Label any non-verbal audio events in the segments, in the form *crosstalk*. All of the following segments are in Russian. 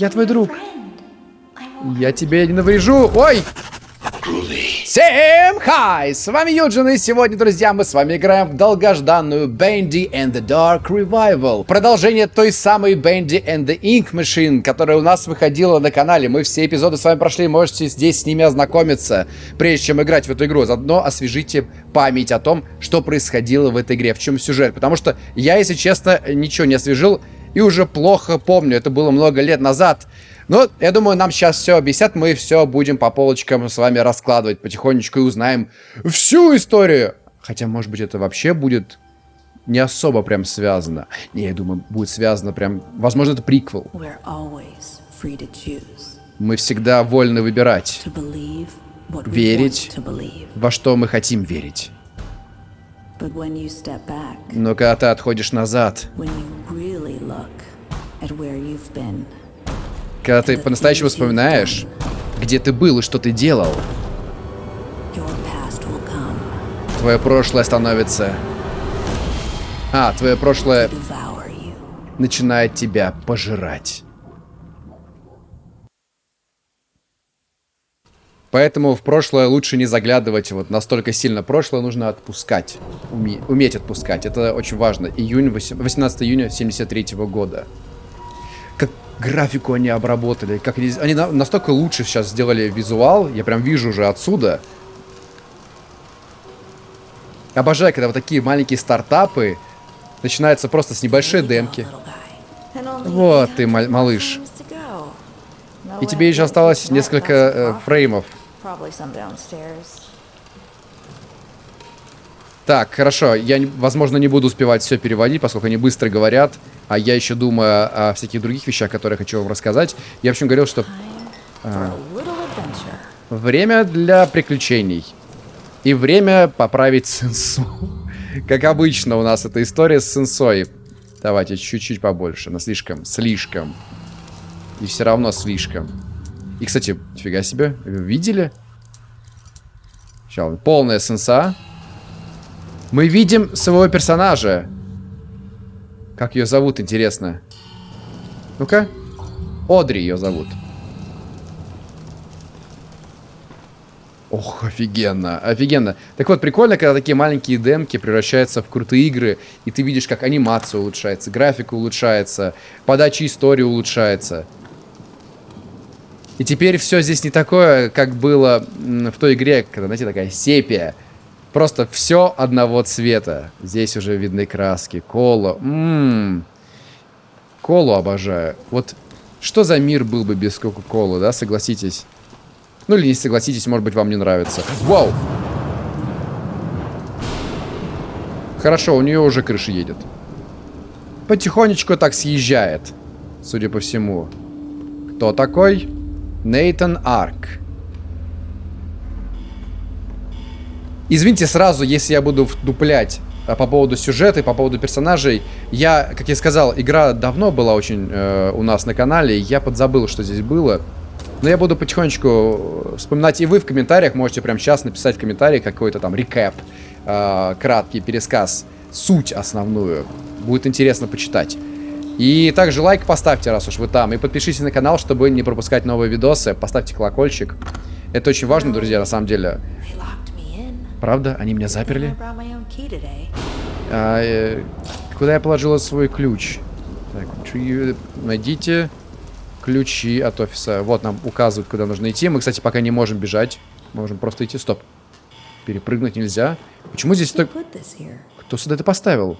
Я твой друг. Я тебе не наврежу. Ой! Всем хай! С вами Юджин, и сегодня, друзья, мы с вами играем в долгожданную Bendy and the Dark Revival. Продолжение той самой Bendy and the Ink Machine, которая у нас выходила на канале. Мы все эпизоды с вами прошли, можете здесь с ними ознакомиться, прежде чем играть в эту игру. Заодно освежите память о том, что происходило в этой игре, в чем сюжет. Потому что я, если честно, ничего не освежил и уже плохо помню. Это было много лет назад. Но я думаю, нам сейчас все объяснят, мы все будем по полочкам с вами раскладывать потихонечку и узнаем всю историю. Хотя, может быть, это вообще будет не особо прям связано. Не, я думаю, будет связано прям... Возможно, это приквел. Мы всегда вольны выбирать. Верить во что мы хотим верить. Но когда ты отходишь назад, когда ты по-настоящему вспоминаешь, где ты был и что ты делал, твое прошлое становится... А, твое прошлое начинает тебя пожирать. Поэтому в прошлое лучше не заглядывать вот настолько сильно. Прошлое нужно отпускать. Уме уметь отпускать. Это очень важно. Июнь, 18 июня 73 -го года. Как графику они обработали. Как они, они настолько лучше сейчас сделали визуал. Я прям вижу уже отсюда. Обожаю, когда вот такие маленькие стартапы начинаются просто с небольшой демки. Вот ты, малыш. И тебе еще осталось несколько э, фреймов. Так, хорошо. Я, возможно, не буду успевать все переводить, поскольку они быстро говорят. А я еще думаю о всяких других вещах, которые хочу вам рассказать. Я, в общем, говорил, что... А, время для приключений. И время поправить сенсу. Как обычно у нас эта история с сенсой. Давайте чуть-чуть побольше. Но слишком, слишком. И все равно слишком. И, кстати, фига себе, видели? Сейчас, полная сенса. Мы видим своего персонажа. Как ее зовут, интересно? Ну-ка. Одри ее зовут. Ох, офигенно, офигенно. Так вот, прикольно, когда такие маленькие демки превращаются в крутые игры, и ты видишь, как анимация улучшается, графика улучшается, подача истории улучшается. И теперь все здесь не такое, как было в той игре, когда, знаете, такая сепия. Просто все одного цвета. Здесь уже видны краски. Коло. Ммм. Колу обожаю. Вот что за мир был бы без Кока-Колы, да, согласитесь? Ну или не согласитесь, может быть, вам не нравится. Вау! Хорошо, у нее уже крыша едет. Потихонечку так съезжает, судя по всему. Кто такой? Нейтан Арк. Извините сразу, если я буду вдуплять а, по поводу сюжета и по поводу персонажей. Я, как я сказал, игра давно была очень э, у нас на канале, я подзабыл, что здесь было. Но я буду потихонечку вспоминать, и вы в комментариях можете прямо сейчас написать в комментарии какой-то там рекэп, э, краткий пересказ, суть основную. Будет интересно почитать. И также лайк поставьте, раз уж вы там. И подпишитесь на канал, чтобы не пропускать новые видосы. Поставьте колокольчик. Это очень важно, друзья, на самом деле. Правда? Они меня заперли? А, э, куда я положила свой ключ? Так, найдите ключи от офиса. Вот нам указывают, куда нужно идти. Мы, кстати, пока не можем бежать. Можем просто идти. Стоп. Перепрыгнуть нельзя. Почему здесь так... Кто сюда это поставил?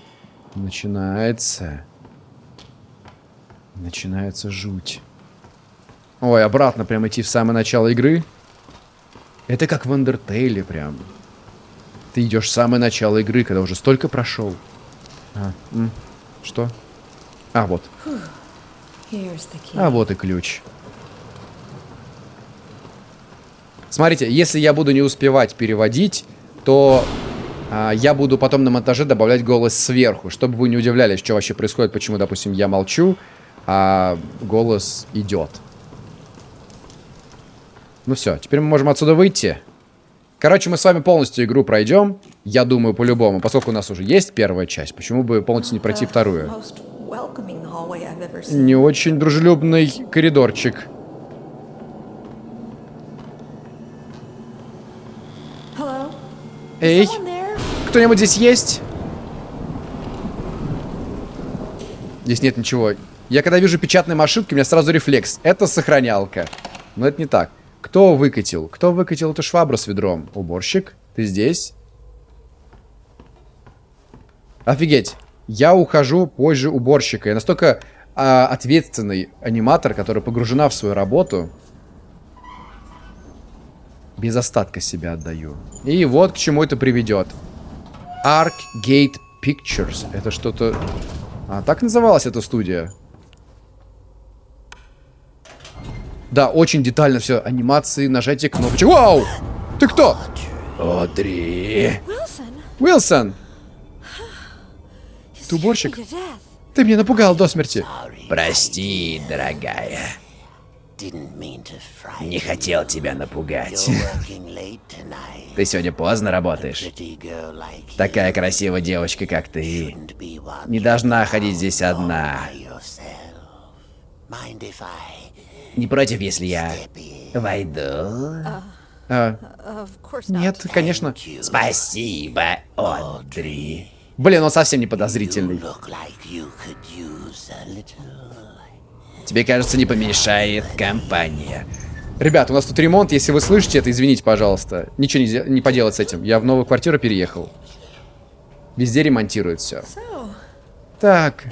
Начинается. Начинается жуть. Ой, обратно прям идти в самое начало игры. Это как в Андертейле прям. Ты идешь в самое начало игры, когда уже столько прошел. А, м, что? А, вот. А вот и ключ. Смотрите, если я буду не успевать переводить, то а, я буду потом на монтаже добавлять голос сверху, чтобы вы не удивлялись, что вообще происходит, почему, допустим, я молчу, а голос идет. Ну все, теперь мы можем отсюда выйти. Короче, мы с вами полностью игру пройдем. Я думаю, по-любому. Поскольку у нас уже есть первая часть, почему бы полностью не пройти вторую? Не очень дружелюбный коридорчик. Эй, кто-нибудь здесь есть? Здесь нет ничего. Я когда вижу печатные машинки, у меня сразу рефлекс. Это сохранялка. Но это не так. Кто выкатил? Кто выкатил эту швабру с ведром? Уборщик? Ты здесь? Офигеть. Я ухожу позже уборщика. Я настолько а, ответственный аниматор, который погружена в свою работу. Без остатка себя отдаю. И вот к чему это приведет. Arc Gate Pictures. Это что-то... А, так называлась эта студия. Да, очень детально все. Анимации, нажатие кнопочек. Вау! Ты кто? Одри. Уилсон, Ты уборщик? ты меня напугал до смерти. Прости, дорогая. Не хотел тебя напугать. Ты сегодня поздно работаешь. Такая красивая девочка, как ты, не должна ходить здесь одна. Не против, если я войду? А, not. нет, конечно. Спасибо, Одри. Блин, он совсем не подозрительный. Тебе, кажется, не помешает компания. Ребят, у нас тут ремонт. Если вы слышите это, извините, пожалуйста. Ничего не, не поделать с этим. Я в новую квартиру переехал. Везде ремонтируют все. Так,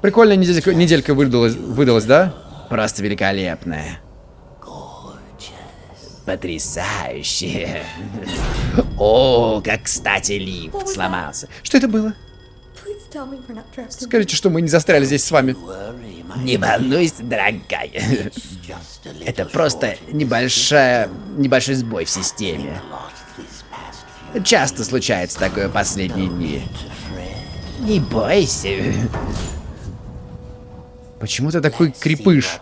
прикольная неделька, неделька выдалась, выдалась, да? Просто великолепная. Потрясающе. *laughs* О, как кстати лифт сломался. Что это было? Скажите, что мы не застряли здесь с вами. Не волнуйся, дорогая. *laughs* Это просто небольшая, небольшой сбой в системе. Часто случается такое в последние дни. Не бойся. Почему ты такой крепыш?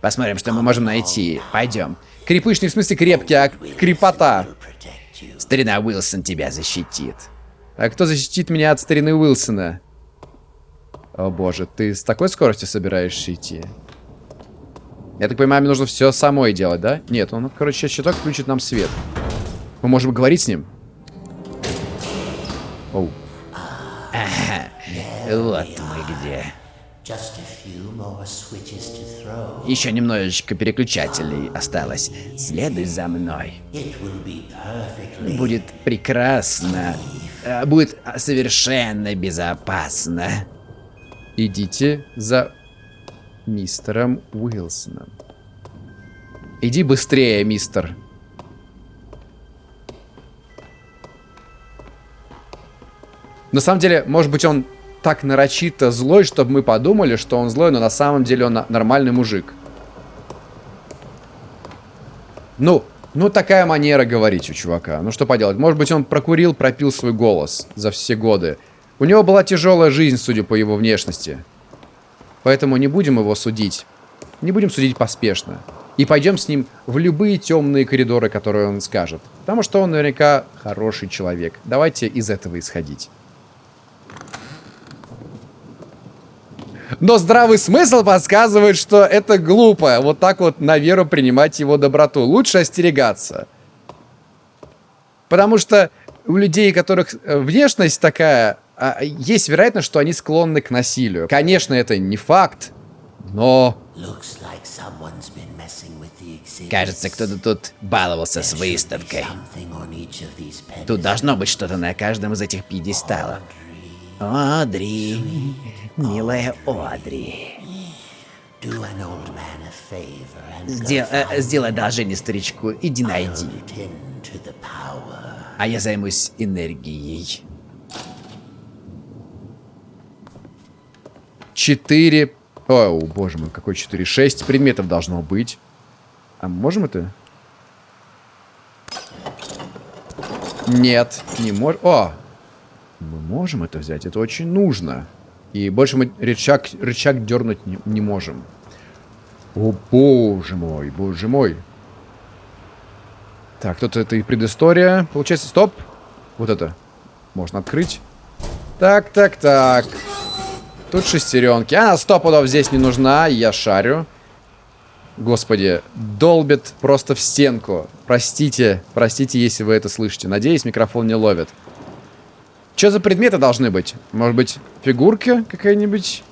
Посмотрим, что мы можем найти. Пойдем. Крепыш не в смысле крепкий, а крепота. Старина Уилсон тебя защитит. А кто защитит меня от старины Уилсона? О боже, ты с такой скоростью собираешься идти? Я так понимаю, мне нужно все самой делать, да? Нет, он, короче, щиток включит нам свет. Мы можем говорить с ним? Вот мы где. To throw. Еще немножечко переключателей осталось. Следуй за мной. Будет прекрасно. Э, Будет совершенно безопасно. Идите за мистером Уилсоном. Иди быстрее, мистер. На самом деле, может быть, он так нарочито злой, чтобы мы подумали, что он злой, но на самом деле он нормальный мужик. Ну, ну такая манера говорить у чувака. Ну что поделать, может быть, он прокурил, пропил свой голос за все годы. У него была тяжелая жизнь, судя по его внешности. Поэтому не будем его судить. Не будем судить поспешно. И пойдем с ним в любые темные коридоры, которые он скажет. Потому что он наверняка хороший человек. Давайте из этого исходить. Но здравый смысл подсказывает, что это глупо. Вот так вот на веру принимать его доброту. Лучше остерегаться. Потому что у людей, у которых э, внешность такая, а, есть вероятность, что они склонны к насилию. Конечно, это не факт, но... Кажется, кто-то тут баловался с выставкой. Тут должно быть что-то на каждом из этих пьедесталов. Одри. Милая Одри. Сдел- э, сделай одолжение старичку. Иди найди. А я займусь энергией. Четыре... О, боже мой, какой четыре? Шесть предметов должно быть. А можем это? Нет, не можем. О! Мы можем это взять, это очень нужно. И больше мы рычаг, рычаг дернуть не, не можем. О, боже мой, боже мой. Так, тут это и предыстория. Получается, стоп. Вот это. Можно открыть. Так, так, так. Тут шестеренки. Она сто пудов здесь не нужна, я шарю. Господи, долбит просто в стенку. Простите, простите, если вы это слышите. Надеюсь, микрофон не ловит. Что за предметы должны быть? Может быть, фигурка какая-нибудь?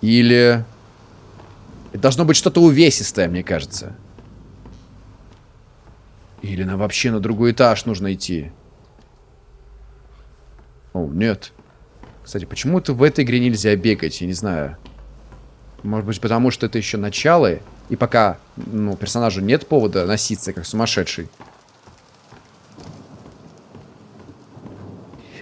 Или... Это должно быть что-то увесистое, мне кажется. Или нам вообще на другой этаж нужно идти. О, нет. Кстати, почему-то в этой игре нельзя бегать, я не знаю. Может быть, потому что это еще начало, и пока, ну, персонажу нет повода носиться, как сумасшедший.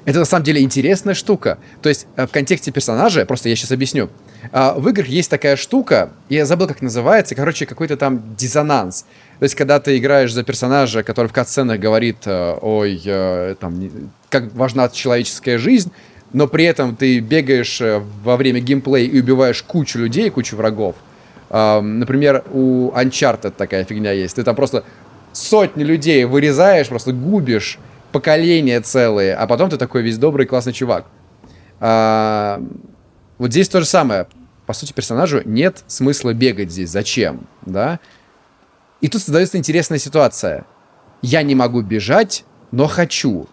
Это на самом деле интересная штука. То есть э, в контексте персонажа, просто я сейчас объясню. А, в играх есть такая штука, я забыл, как называется, короче, какой-то там диссонанс. То есть, когда ты играешь за персонажа, который в катсценах говорит, э, ой, э, там, как важна человеческая жизнь, но при этом ты бегаешь во время геймплея и убиваешь кучу людей, кучу врагов. Например, у Uncharted такая фигня есть. Ты там просто сотни людей вырезаешь, просто губишь, поколения целые, а потом ты такой весь добрый, классный чувак. А, вот здесь то же самое. По сути, персонажу нет смысла бегать здесь. Зачем? Да? И тут создается интересная ситуация. Я не могу бежать, но хочу.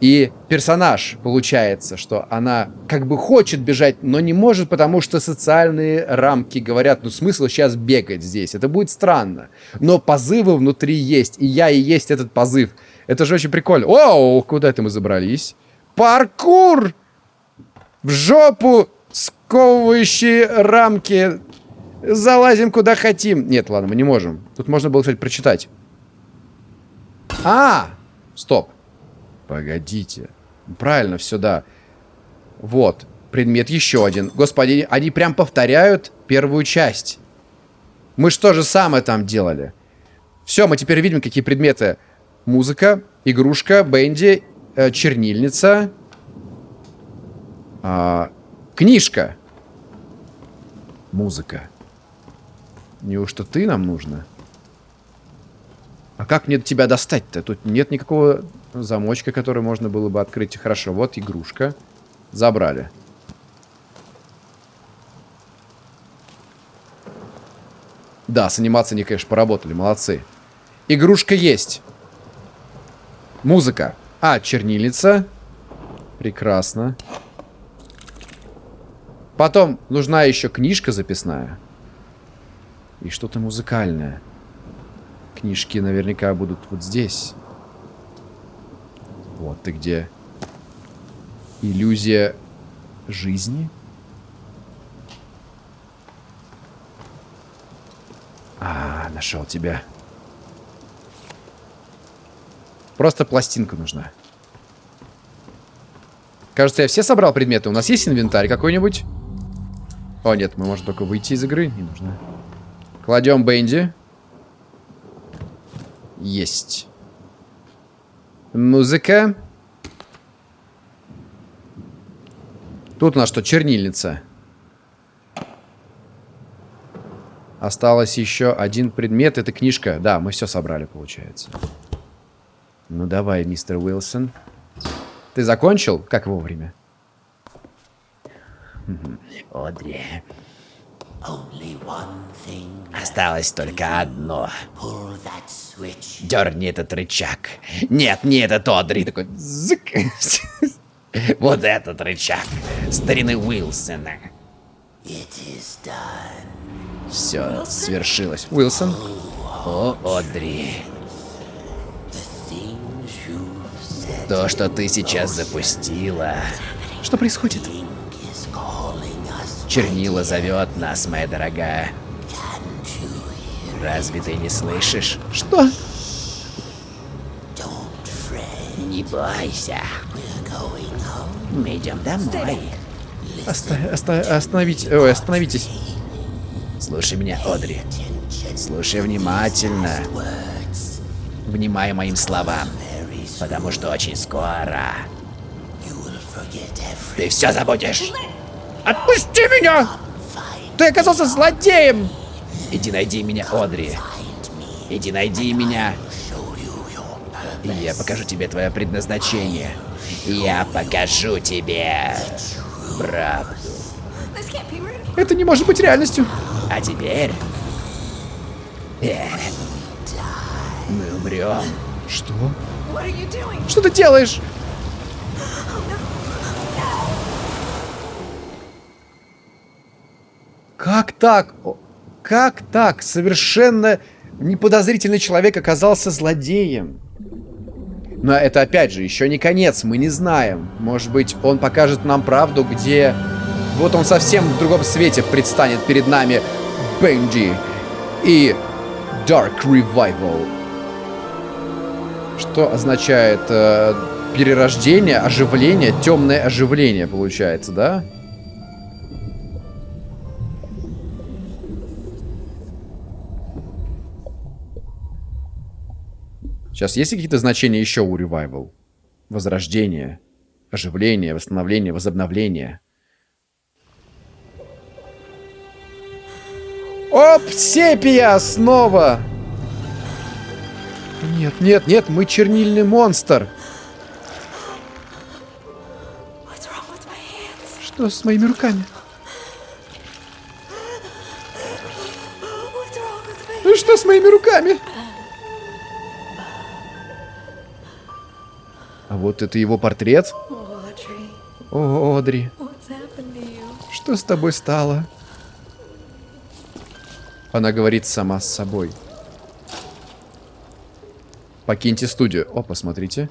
И персонаж, получается, что она как бы хочет бежать, но не может, потому что социальные рамки говорят, ну смысл сейчас бегать здесь, это будет странно. Но позывы внутри есть, и я и есть этот позыв. Это же очень прикольно. О, куда это мы забрались? Паркур! В жопу сковывающие рамки. Залазим куда хотим. Нет, ладно, мы не можем. Тут можно было, кстати, прочитать. А! Стоп. Погодите. Правильно, все, да. Вот. Предмет еще один. Господи, они прям повторяют первую часть. Мы что же самое там делали? Все, мы теперь видим, какие предметы Музыка, игрушка, Бенди, э, чернильница, э, книжка. Музыка. Неужто ты нам нужно? А как мне тебя достать-то? Тут нет никакого замочка, который можно было бы открыть. Хорошо, вот игрушка. Забрали. Да, с анимацией они, конечно, поработали. Молодцы. Игрушка есть. Музыка. А, чернильница. Прекрасно. Потом нужна еще книжка записная. И что-то музыкальное. Книжки наверняка будут вот здесь. Вот ты где. Иллюзия жизни? А, нашел тебя. Просто пластинка нужна. Кажется, я все собрал предметы. У нас есть инвентарь какой-нибудь? О, нет, мы можем только выйти из игры. Не нужно. Кладем Бенди. Есть. Музыка. Тут у нас что, чернильница. Осталось еще один предмет. Это книжка. Да, мы все собрали, получается. Ну давай, мистер Уилсон. Ты закончил? Как вовремя? Одри. Осталось только одно. Дерни этот рычаг. Нет, не этот Одри. Такой зык. Вот этот рычаг. Старины Уилсона. Все свершилось. Уилсон? О, Одри. То, что ты сейчас запустила. Что происходит? Чернила зовет нас, моя дорогая. Разве ты не слышишь? Что? Не бойся. Мы идем домой. Оста оста остановить Ой, остановитесь. Слушай меня, Одри. Слушай внимательно. Внимай моим словам. Потому что очень скоро ты все забудешь. Отпусти меня! Ты оказался злодеем! Иди найди меня, Одри. Иди найди меня. Я покажу тебе твое предназначение. Я покажу тебе правду. Это не может быть реальностью. А теперь... э, Мы умрем. Что? Что ты делаешь? Как так? Как так? Совершенно неподозрительный человек оказался злодеем. Но это опять же еще не конец, мы не знаем. Может быть, он покажет нам правду, где... Вот он совсем в другом свете предстанет перед нами Бенди и Dark Revival. Что означает э, перерождение, оживление, темное оживление получается, да? Сейчас есть какие-то значения еще у Revival? Возрождение, оживление, восстановление, возобновление. Оп, сепия снова! Нет, нет, нет, мы чернильный монстр. Что с моими руками? Ну что с моими руками? А вот это его портрет. О, Одри, что с тобой стало? Она говорит сама с собой. Покиньте студию. О, посмотрите.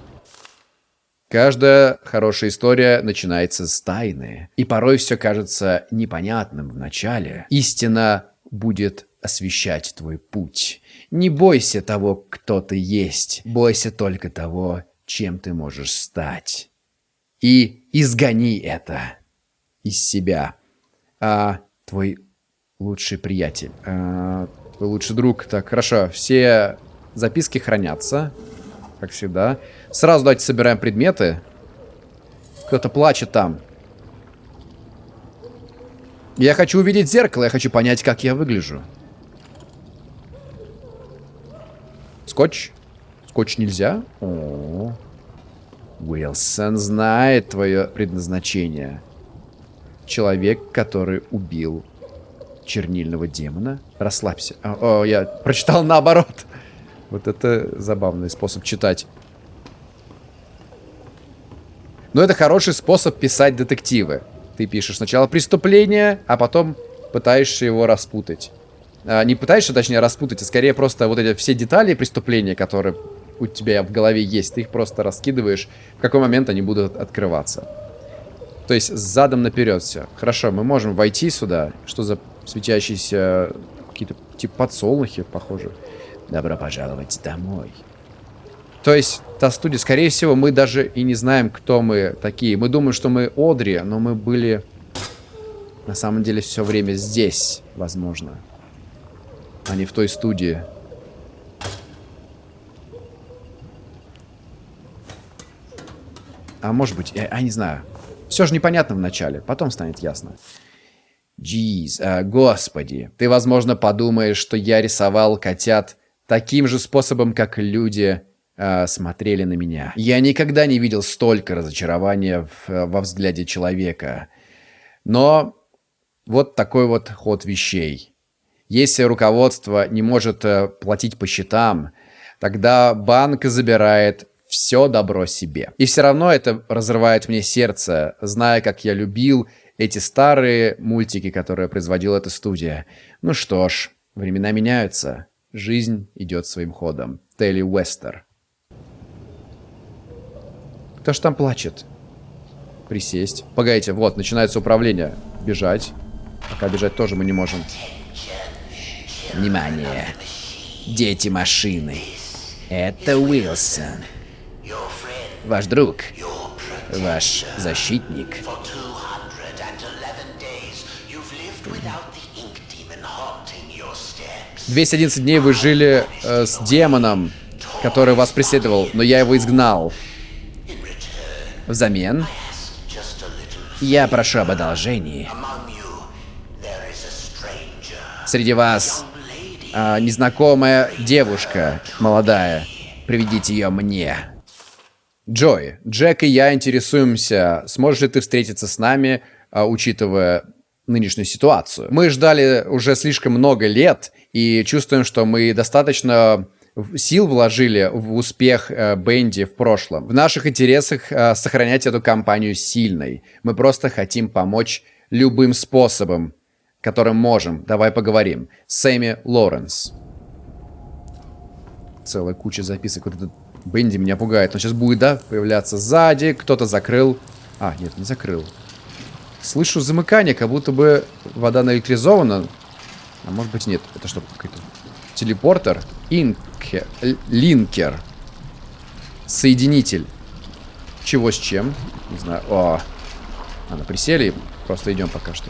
Каждая хорошая история начинается с тайны. И порой все кажется непонятным в начале. Истина будет освещать твой путь. Не бойся того, кто ты есть. Бойся только того, чем ты можешь стать. И изгони это из себя. А твой лучший приятель, а, твой лучший друг. Так, хорошо, все записки хранятся, как всегда. Сразу давайте собираем предметы. Кто-то плачет там. Я хочу увидеть зеркало, я хочу понять, как я выгляжу. Скотч? Скотч нельзя? О, Уилсон знает твое предназначение. Человек, который убил чернильного демона. Расслабься. О, о, я прочитал наоборот. Вот это забавный способ читать. Но это хороший способ писать детективы. Ты пишешь сначала преступление, а потом пытаешься его распутать. А, не пытаешься, точнее, распутать, а скорее просто вот эти все детали преступления, которые у тебя в голове есть, ты их просто раскидываешь, в какой момент они будут открываться. То есть задом наперед все. Хорошо, мы можем войти сюда. Что за светящиеся какие-то типа подсолнухи, похоже. Добро пожаловать домой. То есть, та студия, скорее всего, мы даже и не знаем, кто мы такие. Мы думаем, что мы Одри, но мы были на самом деле все время здесь, возможно. А не в той студии. А может быть, я, я не знаю. Все же непонятно в начале, потом станет ясно. Джиз, а, господи, ты, возможно, подумаешь, что я рисовал котят таким же способом, как люди а, смотрели на меня. Я никогда не видел столько разочарования в- во взгляде человека. Но вот такой вот ход вещей. Если руководство не может э, платить по счетам, тогда банк забирает все добро себе. И все равно это разрывает мне сердце, зная, как я любил эти старые мультики, которые производила эта студия. Ну что ж, времена меняются. Жизнь идет своим ходом. Телли Уэстер. Кто ж там плачет? Присесть. Погодите, вот, начинается управление. Бежать. Пока бежать тоже мы не можем. Внимание. Дети машины. Это Уилсон. Ваш друг. Ваш защитник. 211 дней вы жили э, с демоном, который вас преследовал, но я его изгнал. Взамен. Я прошу об одолжении. Среди вас а, незнакомая девушка молодая. Приведите ее мне. Джой, Джек и я интересуемся, сможешь ли ты встретиться с нами, а, учитывая нынешнюю ситуацию. Мы ждали уже слишком много лет и чувствуем, что мы достаточно сил вложили в успех э, Бенди в прошлом. В наших интересах э, сохранять эту компанию сильной. Мы просто хотим помочь любым способом, которым можем. Давай поговорим. Сэмми Лоренс. Целая куча записок. Вот этот Бенди меня пугает. Он сейчас будет, да, появляться сзади. Кто-то закрыл. А, нет, не закрыл. Слышу замыкание, как будто бы вода наэлектризована. А может быть нет. Это что, какой-то телепортер? Инкер. Линкер. Соединитель. Чего с чем? Не знаю. О. Ладно, присели просто идем пока что.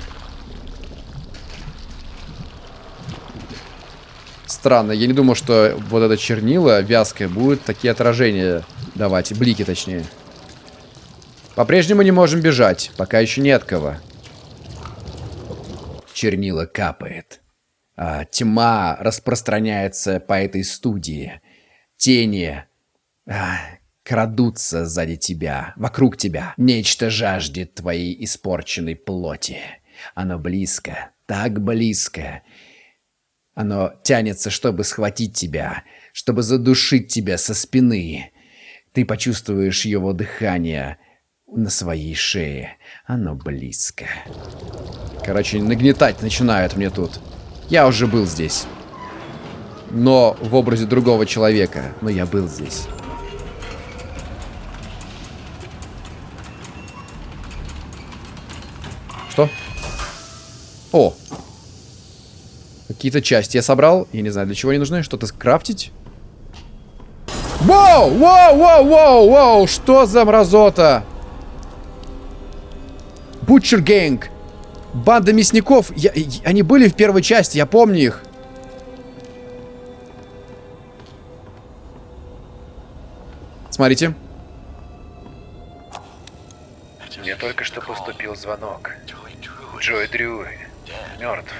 Странно, я не думал, что вот это чернила вязкое будет такие отражения давать, блики точнее. По-прежнему не можем бежать, пока еще не от кого. Чернила капает. А, тьма распространяется по этой студии. Тени а, крадутся сзади тебя, вокруг тебя. Нечто жаждет твоей испорченной плоти. Оно близко, так близко. Оно тянется, чтобы схватить тебя, чтобы задушить тебя со спины. Ты почувствуешь его дыхание на своей шее. Оно близко. Короче, нагнетать начинают мне тут. Я уже был здесь. Но в образе другого человека. Но я был здесь. Что? О! Какие-то части я собрал. Я не знаю, для чего они нужны. Что-то скрафтить? Воу! Воу! Воу! Воу! Воу! Что за мразота? Butcher Gang. Банда мясников. Я- и- они были в первой части, я помню их. Смотрите. Мне только что поступил звонок. Джой Дрю мертв.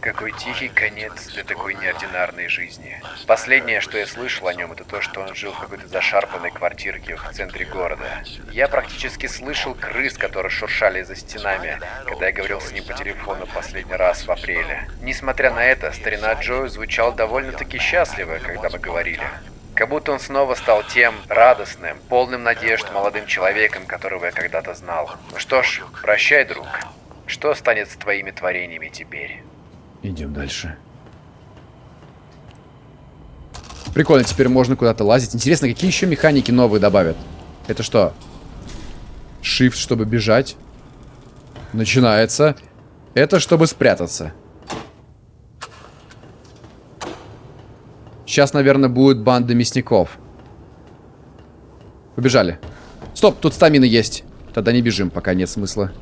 Какой тихий конец для такой неординарной жизни. Последнее, что я слышал о нем, это то, что он жил в какой-то зашарпанной квартирке в центре города. Я практически слышал крыс, которые шуршали за стенами, когда я говорил с ним по телефону последний раз в апреле. Несмотря на это, старина Джо звучал довольно-таки счастливо, когда мы говорили. Как будто он снова стал тем радостным, полным надежд молодым человеком, которого я когда-то знал. Ну что ж, прощай, друг. Что станет с твоими творениями теперь? Идем дальше. Прикольно, теперь можно куда-то лазить. Интересно, какие еще механики новые добавят? Это что? Shift, чтобы бежать. Начинается. Это чтобы спрятаться. Сейчас, наверное, будет банда мясников. Побежали. Стоп, тут стамина есть. Тогда не бежим, пока нет смысла.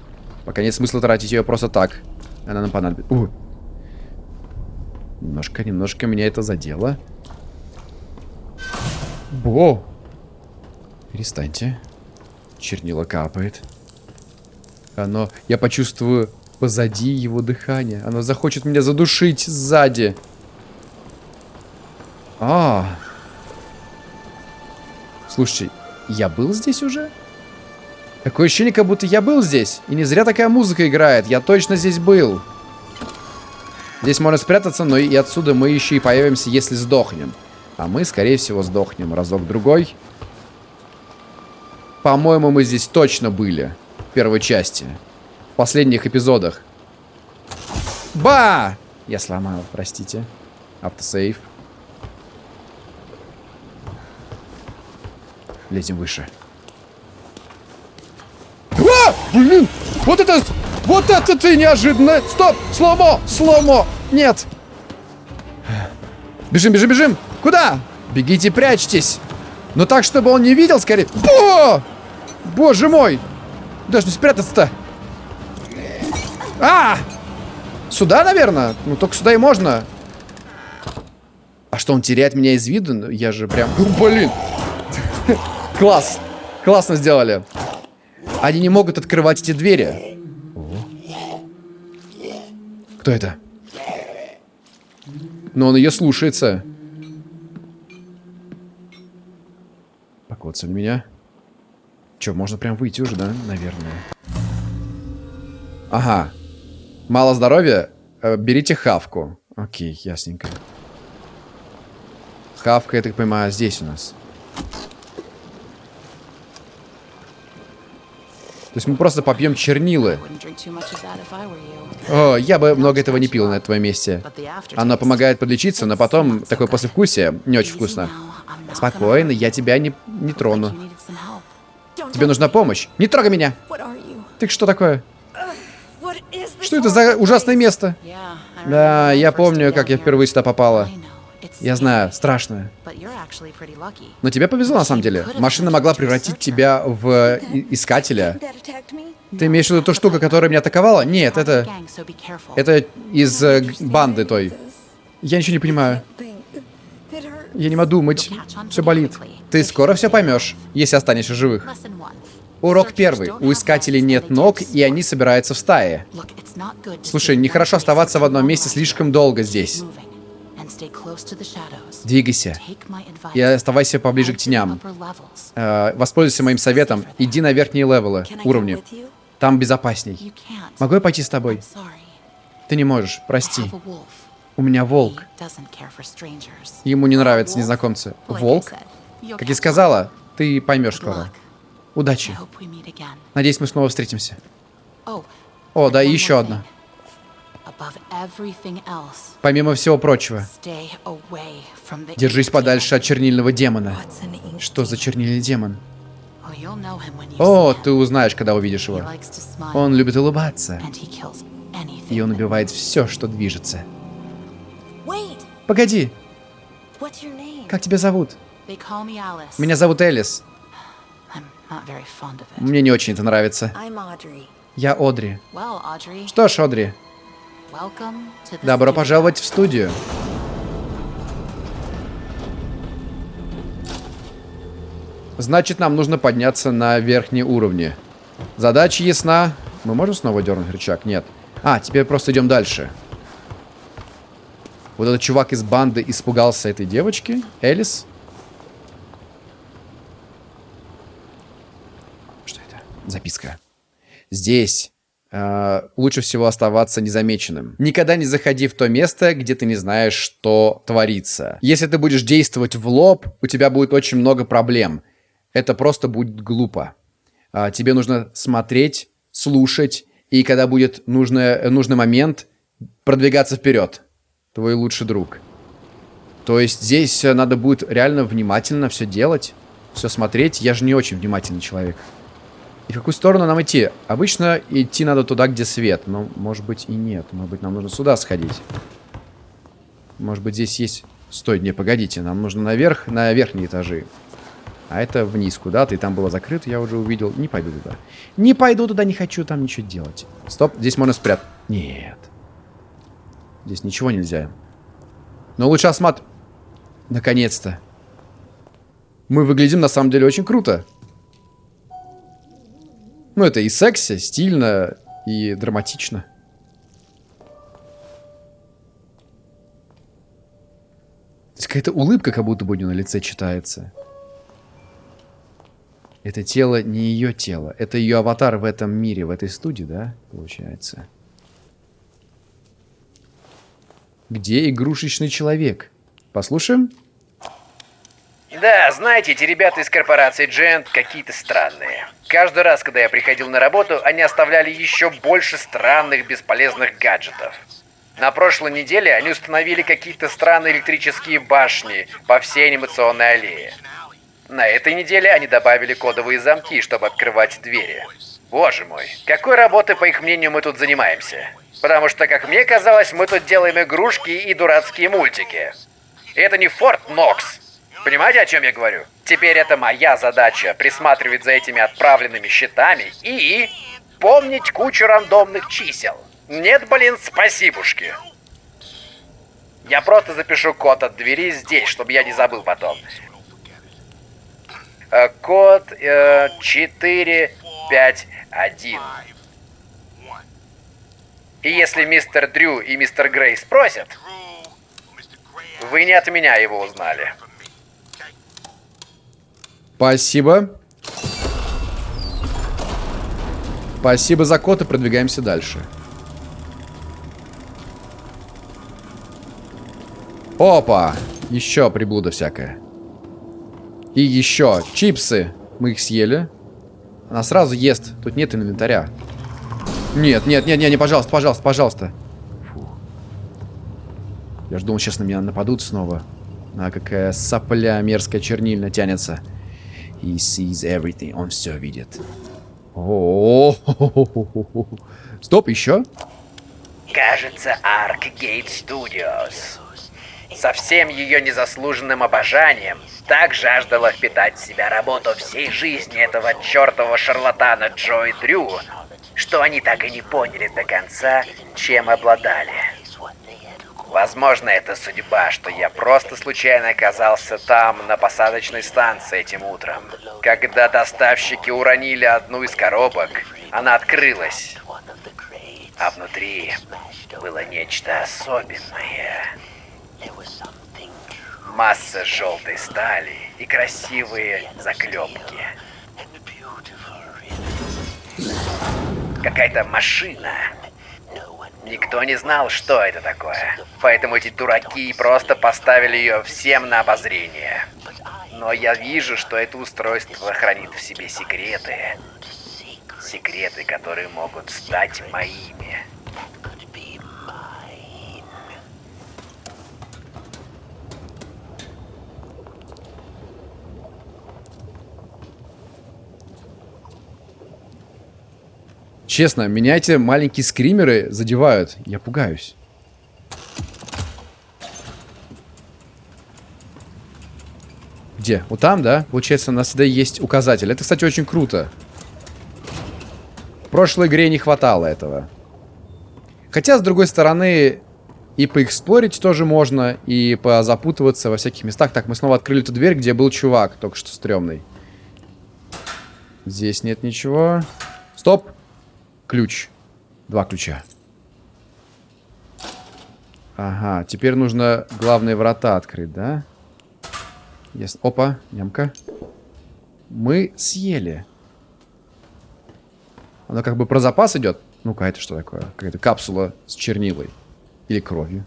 Пока нет смысла тратить ее просто так. Она нам понадобится. Немножко, немножко меня это задело. Бо! Перестаньте. Чернила капает. Оно... Я почувствую позади его дыхание. Оно захочет меня задушить сзади. А. Слушайте, я был здесь уже? Такое ощущение, как будто я был здесь. И не зря такая музыка играет. Я точно здесь был. Здесь можно спрятаться, но и отсюда мы еще и появимся, если сдохнем. А мы, скорее всего, сдохнем разок-другой. По-моему, мы здесь точно были. В первой части. В последних эпизодах. Ба! Я сломал, простите. Автосейв. Лезем выше. А! Блин! Вот это... Вот это ты неожиданно! Стоп! Сломо! Сломо! Нет! Бежим, бежим, бежим! Куда? Бегите, прячьтесь! Но так, чтобы он не видел, скорее... Бо! Боже мой! Даже не спрятаться-то! А! Сюда, наверное? Ну, только сюда и можно. А что, он теряет меня из виду? Ну, Я же прям... Блин! *laughs* Класс! Классно сделали. Они не могут открывать эти двери. Кто это? Но он ее слушается. Покоцали меня. Че, можно прям выйти уже, да? Наверное. Ага. Мало здоровья? Э, берите хавку. Окей, ясненько. Хавка, я так понимаю, здесь у нас. То есть мы просто попьем чернилы. О, я бы много этого не пил на твоем месте. Оно помогает подлечиться, но потом такое послевкусие не очень вкусно. Спокойно, я тебя не, не трону. Тебе нужна помощь. Не трогай меня! Ты что такое? Что это за ужасное место? Да, я помню, как я впервые сюда попала. Я знаю, страшно. Но тебе повезло на самом деле. Машина могла превратить тебя в и- искателя. Ты имеешь в виду ту штуку, которая меня атаковала? Нет, это... Это из э, банды той. Я ничего не понимаю. Я не могу думать. Все болит. Ты скоро все поймешь, если останешься живых. Урок первый. У искателей нет ног, и они собираются в стае. Слушай, нехорошо оставаться в одном месте слишком долго здесь. Двигайся. И оставайся поближе к теням. Э, Воспользуйся моим советом. Иди на верхние левелы, уровни. Там безопасней. Могу я пойти с тобой? Ты не можешь, прости. У меня волк. Ему не нравятся незнакомцы. Волк? Как и сказала, ты поймешь скоро. Удачи. Надеюсь, мы снова встретимся. Oh, О, да, и еще одна. Помимо всего прочего, stay away from the держись подальше от чернильного демона. Что за чернильный демон? Oh, О, ты узнаешь, когда увидишь его. Он любит улыбаться. and he kills anything. И он убивает все, что движется. Погоди, What's your name? как тебя зовут? Меня зовут Элис. Мне не очень это нравится. Я Одри. Что ж, Одри, добро пожаловать в студию. Значит, нам нужно подняться на верхние уровни. Задача ясна. Мы можем снова дернуть рычаг? Нет. А, теперь просто идем дальше. Вот этот чувак из банды испугался этой девочки. Элис. Что это? Записка. Здесь э, лучше всего оставаться незамеченным. Никогда не заходи в то место, где ты не знаешь, что творится. Если ты будешь действовать в лоб, у тебя будет очень много проблем. Это просто будет глупо. А, тебе нужно смотреть, слушать, и когда будет нужный, нужный момент, продвигаться вперед. Твой лучший друг. То есть здесь э, надо будет реально внимательно все делать, все смотреть. Я же не очень внимательный человек. И в какую сторону нам идти? Обычно идти надо туда, где свет. Но, может быть, и нет. Может быть, нам нужно сюда сходить. Может быть, здесь есть... Стой, не, погодите. Нам нужно наверх, на верхние этажи. А это вниз куда-то, и там было закрыто, я уже увидел. Не пойду туда. Не пойду туда, не хочу там ничего делать. Стоп, здесь можно спрятать. Нет. Здесь ничего нельзя. Но лучше осмат... Наконец-то. Мы выглядим на самом деле очень круто. Ну, это и секси, стильно, и драматично. Какая-то улыбка как будто бы у нее на лице читается. Это тело не ее тело. Это ее аватар в этом мире, в этой студии, да, получается. Где игрушечный человек? Послушаем? Да, знаете, эти ребята из корпорации Джент какие-то странные. Каждый раз, когда я приходил на работу, они оставляли еще больше странных бесполезных гаджетов. На прошлой неделе они установили какие-то странные электрические башни по всей анимационной аллее. На этой неделе они добавили кодовые замки, чтобы открывать двери. Боже мой, какой работой, по их мнению, мы тут занимаемся? Потому что, как мне казалось, мы тут делаем игрушки и дурацкие мультики. Это не Форт Нокс. Понимаете, о чем я говорю? Теперь это моя задача присматривать за этими отправленными счетами и помнить кучу рандомных чисел. Нет, блин, спасибушки. Я просто запишу код от двери здесь, чтобы я не забыл потом. Э, Код э, 451. И если мистер Дрю и мистер Грей спросят, вы не от меня его узнали. Спасибо. Спасибо за код и продвигаемся дальше. Опа! Еще приблуда всякая. И еще чипсы. Мы их съели. Она сразу ест. Тут нет инвентаря. Нет, нет, нет, нет, не, пожалуйста, пожалуйста, пожалуйста. Я ж думал, сейчас на меня нападут снова. А какая сопля мерзкая чернильно тянется. He sees everything. Он все видит. О, Стоп, еще? Кажется, Arcgate Studios. Со всем ее незаслуженным обожанием так жаждала впитать в себя работу всей жизни этого чертового шарлатана Джои Дрю, что они так и не поняли до конца, чем обладали. Возможно, это судьба, что я просто случайно оказался там, на посадочной станции этим утром. Когда доставщики уронили одну из коробок, она открылась. А внутри было нечто особенное. Масса желтой стали и красивые заклепки. Какая-то машина. Никто не знал, что это такое. Поэтому эти дураки просто поставили ее всем на обозрение. Но я вижу, что это устройство хранит в себе секреты. Секреты, которые могут стать моими. Честно, меня эти маленькие скримеры задевают. Я пугаюсь. Где? Вот там, да? Получается, у нас всегда есть указатель. Это, кстати, очень круто. В прошлой игре не хватало этого. Хотя, с другой стороны, и поэксплорить тоже можно, и позапутываться во всяких местах. Так, мы снова открыли эту дверь, где был чувак, только что стрёмный. Здесь нет ничего. Стоп! Ключ. Два ключа. Ага, теперь нужно главные врата открыть, да? Yes. Опа, ямка. Мы съели. Оно как бы про запас идет. Ну-ка, это что такое? Какая-то капсула с чернилой. Или кровью.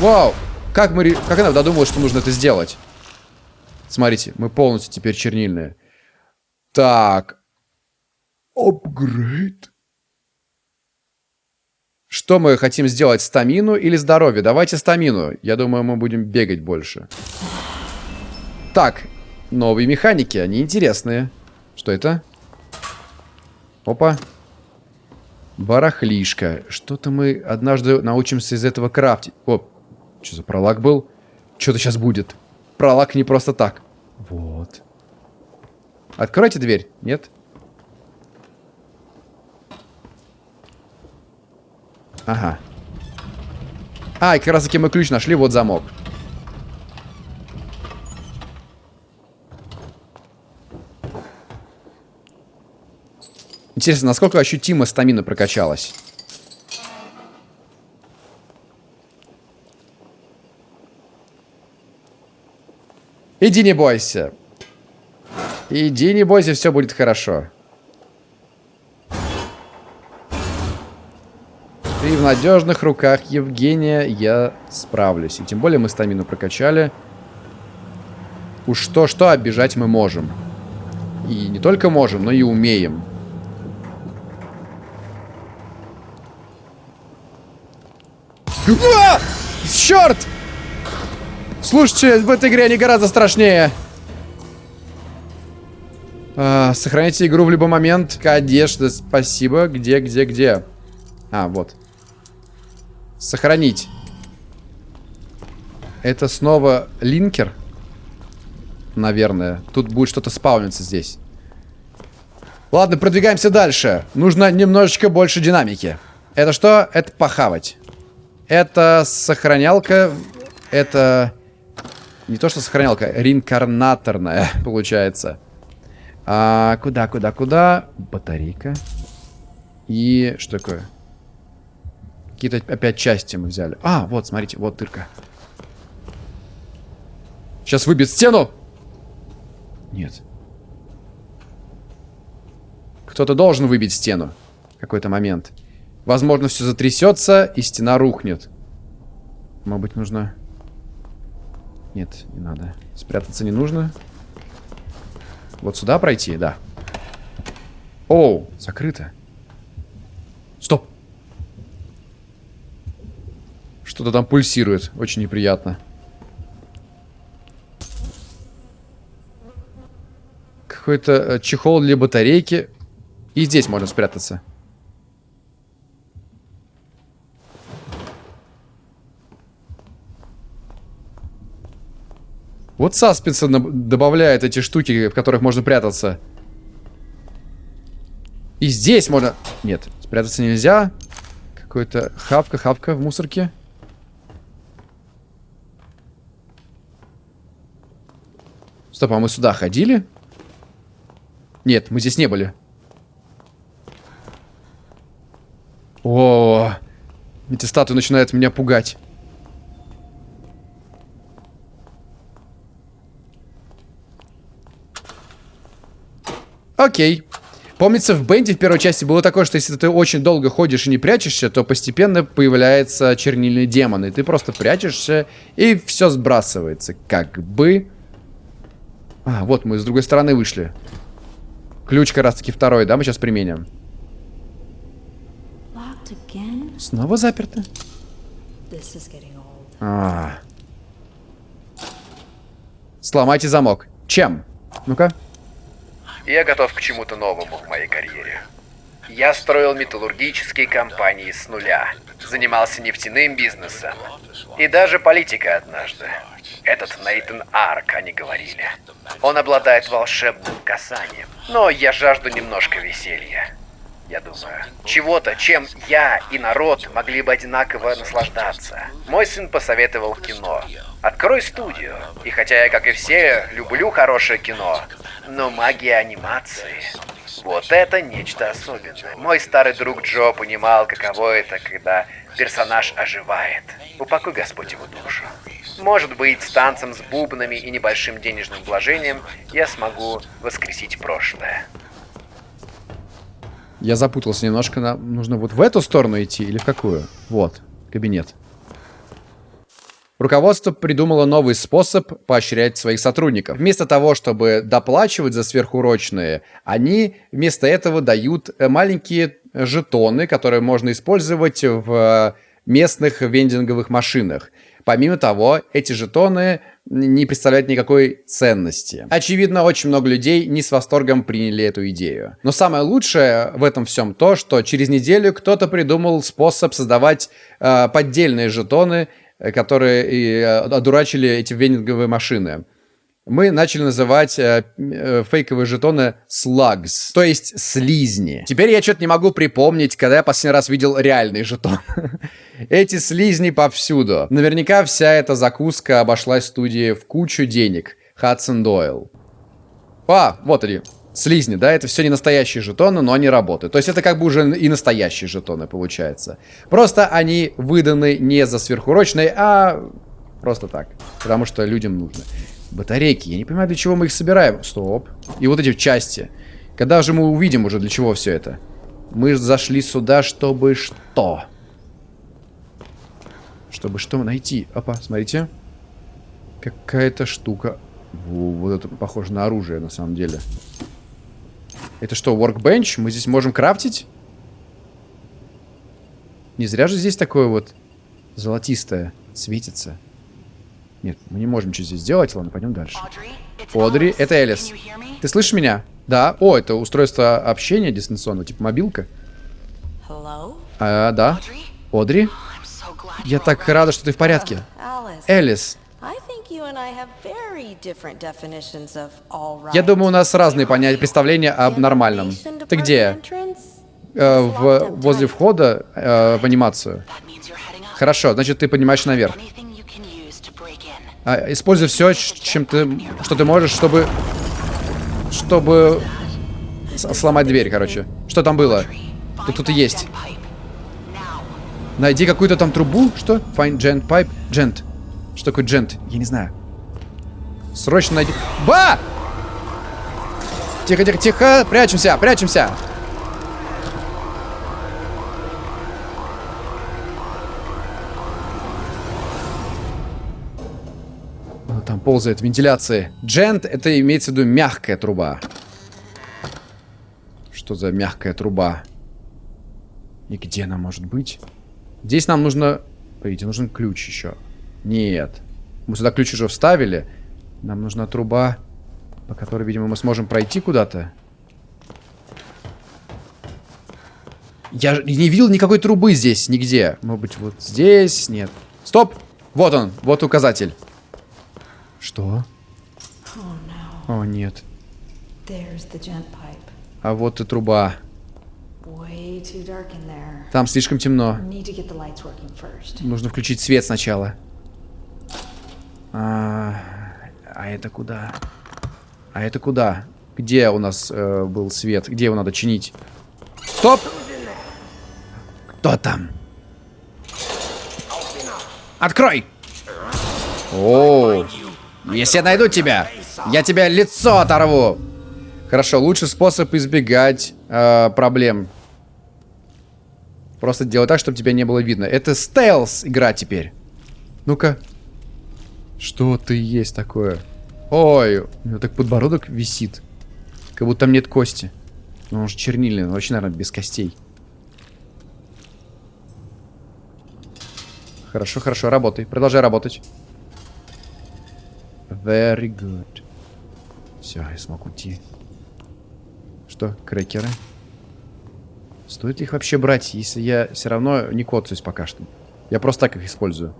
Вау! Как мы... Как она додумалась, что нужно это сделать? Смотрите, мы полностью теперь чернильные. Так. Апгрейд. Что мы хотим сделать? Стамину или здоровье? Давайте стамину. Я думаю, мы будем бегать больше. Так. Новые механики. Они интересные. Что это? Опа. Барахлишка. Что-то мы однажды научимся из этого крафтить. О, что за пролаг был? Что-то сейчас будет. Пролаг не просто так. Вот. Откройте дверь. Нет? Ага. А, и как раз таки мы ключ нашли, вот замок. Интересно, насколько ощутимо стамина прокачалась? Иди не бойся. Иди не бойся, все будет хорошо. Ты в надежных руках, Евгения, я справлюсь. И тем более мы стамину прокачали. Уж что-что, обижать мы можем. И не только можем, но и умеем. А! Черт! Слушайте, в этой игре они гораздо страшнее. А, сохраните игру в любой момент. Одежда, спасибо. Где, где, где? А, вот. Сохранить. Это снова линкер? Наверное. Тут будет что-то спауниться здесь. Ладно, продвигаемся дальше. Нужно немножечко больше динамики. Это что? Это похавать. Это сохранялка. Это... Не то, что сохранялка. Реинкарнаторная, *laughs* получается. А, куда, куда, куда? Батарейка. И что такое? Какие-то опять части мы взяли. А, вот, смотрите, вот дырка. Сейчас выбьет стену. Нет. Кто-то должен выбить стену какой-то момент. Возможно, все затрясется, и стена рухнет. Может быть, нужно... Нет, не надо. Спрятаться не нужно. Вот сюда пройти, да. Оу, закрыто. Стоп. Что-то там пульсирует. Очень неприятно. Какой-то э, чехол для батарейки. И здесь можно спрятаться. Вот саспенса добавляет эти штуки, в которых можно прятаться. И здесь можно... Нет, спрятаться нельзя. Какой-то хавка, хавка в мусорке. Стоп, а мы сюда ходили? Нет, мы здесь не были. О, эти статуи начинают меня пугать. Окей. Помнится, в Бенде в первой части было такое, что если ты очень долго ходишь и не прячешься, то постепенно появляется чернильный демон, и ты просто прячешься, и все сбрасывается. Как бы... А, вот мы с другой стороны вышли. Ключ как раз таки второй, да, мы сейчас применим. Снова заперто? А. Сломайте замок. Чем? Ну-ка. Я готов к чему-то новому в моей карьере. Я строил металлургические компании с нуля, занимался нефтяным бизнесом и даже политикой однажды. Этот Нейтан Арк, они говорили. Он обладает волшебным касанием. Но я жажду немножко веселья. Я думаю, чего-то, чем я и народ могли бы одинаково наслаждаться. Мой сын посоветовал кино. Открой студию. И хотя я, как и все, люблю хорошее кино, но магия анимации... Вот это нечто особенное. Мой старый друг Джо понимал, каково это, когда персонаж оживает. Упокой Господь его душу. Может быть, с танцем с бубнами и небольшим денежным вложением я смогу воскресить прошлое. Я запутался немножко. Нам нужно вот в эту сторону идти или в какую? Вот, кабинет. Руководство придумало новый способ поощрять своих сотрудников. Вместо того, чтобы доплачивать за сверхурочные, они вместо этого дают э, маленькие жетоны, которые можно использовать в местных вендинговых машинах. Помимо того, эти жетоны не представляют никакой ценности. Очевидно, очень много людей не с восторгом приняли эту идею. Но самое лучшее в этом всем то, что через неделю кто-то придумал способ создавать э, поддельные жетоны, э, которые и, э, одурачили эти вендинговые машины мы начали называть э, э, фейковые жетоны slugs, то есть слизни. Теперь я что-то не могу припомнить, когда я последний раз видел реальный жетон. *laughs* Эти слизни повсюду. Наверняка вся эта закуска обошлась студии в кучу денег. Хадсон Дойл. А, вот они. Слизни, да, это все не настоящие жетоны, но они работают. То есть это как бы уже и настоящие жетоны получается. Просто они выданы не за сверхурочные, а просто так. Потому что людям нужно. Батарейки. Я не понимаю, для чего мы их собираем. Стоп. И вот эти части. Когда же мы увидим уже, для чего все это? Мы зашли сюда, чтобы что? Чтобы что найти? Опа, смотрите. Какая-то штука. Во, вот это похоже на оружие, на самом деле. Это что, workbench? Мы здесь можем крафтить? Не зря же здесь такое вот золотистое светится. Нет, мы не можем ничего здесь сделать. Ладно, пойдем дальше. Одри, это Элис. Ты слышишь меня? Да. О, это устройство общения дистанционного, типа мобилка. А, да. Одри? Я так рада, что ты в порядке. Элис. Я думаю, у нас разные понятия, представления об нормальном. Ты где? Э, в, возле входа э, в анимацию. Хорошо, значит, ты поднимаешь наверх. А, используй все, чем ты, что ты можешь, чтобы... Чтобы сломать дверь, короче. Что там было? Тут кто-то есть. Найди какую-то там трубу. Что? Find gent pipe. Gent. Что такое gent? Я не знаю. Срочно найди... Ба! Тихо, тихо, тихо. Прячемся, прячемся. Там ползает? Вентиляция. Джент это имеется в виду мягкая труба. Что за мягкая труба? И где она может быть? Здесь нам нужно... Погодите, нужен ключ еще. Нет. Мы сюда ключ уже вставили. Нам нужна труба, по которой, видимо, мы сможем пройти куда-то. Я не видел никакой трубы здесь, нигде. Может быть, вот здесь? Нет. Стоп! Вот он, вот указатель. Что? О, нет. А вот и труба. Там слишком темно. Нужно включить свет сначала. А, а это куда? А это куда? Где у нас э, был свет? Где его надо чинить? Стоп! Кто там? Открой! О, если я найду тебя, я тебе лицо оторву. Хорошо, лучший способ избегать э, проблем. Просто делай так, чтобы тебя не было видно. Это стелс игра теперь. Ну-ка. Что ты есть такое? Ой, у него так подбородок висит. Как будто там нет кости. Ну, он же чернильный, он вообще, наверное, без костей. Хорошо, хорошо, работай. Продолжай работать. Very good. Все, я смог уйти. Что, крекеры? Стоит ли их вообще брать, если я все равно не коцаюсь пока что? Я просто так их использую.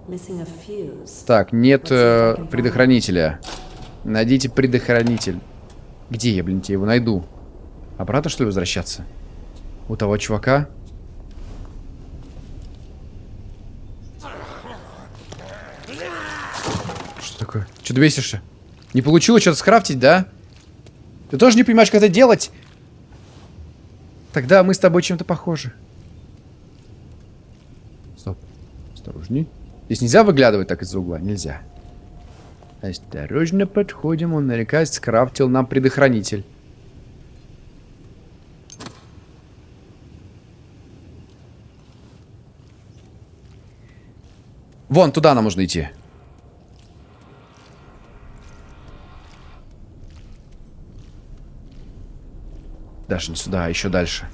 Так, нет э, предохранителя. Найдите предохранитель. Где я, блин, тебе его найду? Обратно, что ли, возвращаться? У того чувака? Что ты бесишься? Не получилось что-то скрафтить, да? Ты тоже не понимаешь, как это делать? Тогда мы с тобой чем-то похожи. Стоп. Осторожней. Здесь нельзя выглядывать так из-за угла? Нельзя. Осторожно подходим. Он наверняка скрафтил нам предохранитель. Вон, туда нам нужно идти. Даже не сюда, а еще дальше.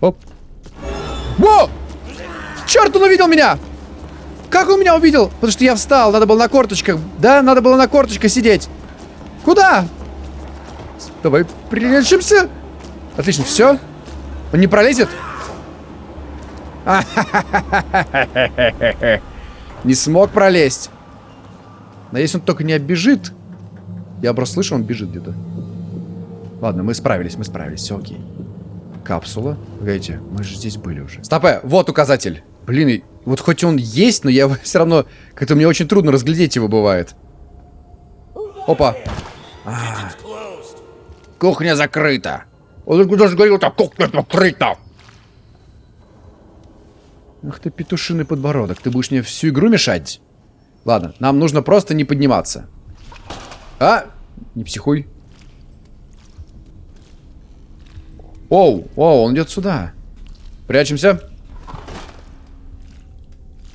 Оп. Во! Черт, он увидел меня! Как он меня увидел? Потому что я встал, надо было на корточках. Да, надо было на корточках сидеть. Куда? Давай прилечимся. Отлично, все. Он не пролезет? *laughs* Не смог пролезть. Надеюсь, он только не оббежит. Я просто слышу, он бежит где-то. Ладно, мы справились, мы справились, все окей. Капсула. Погодите, мы же здесь были уже. Стопэ, вот указатель. Блин, вот хоть он есть, но я *laughs* все равно... Как-то мне очень трудно разглядеть его бывает. Опа. А. Кухня закрыта. Он даже говорил, так кухня закрыта. Ах ты, петушиный подбородок. Ты будешь мне всю игру мешать? Ладно, нам нужно просто не подниматься. А! Не психуй. Оу, оу, он идет сюда. Прячемся.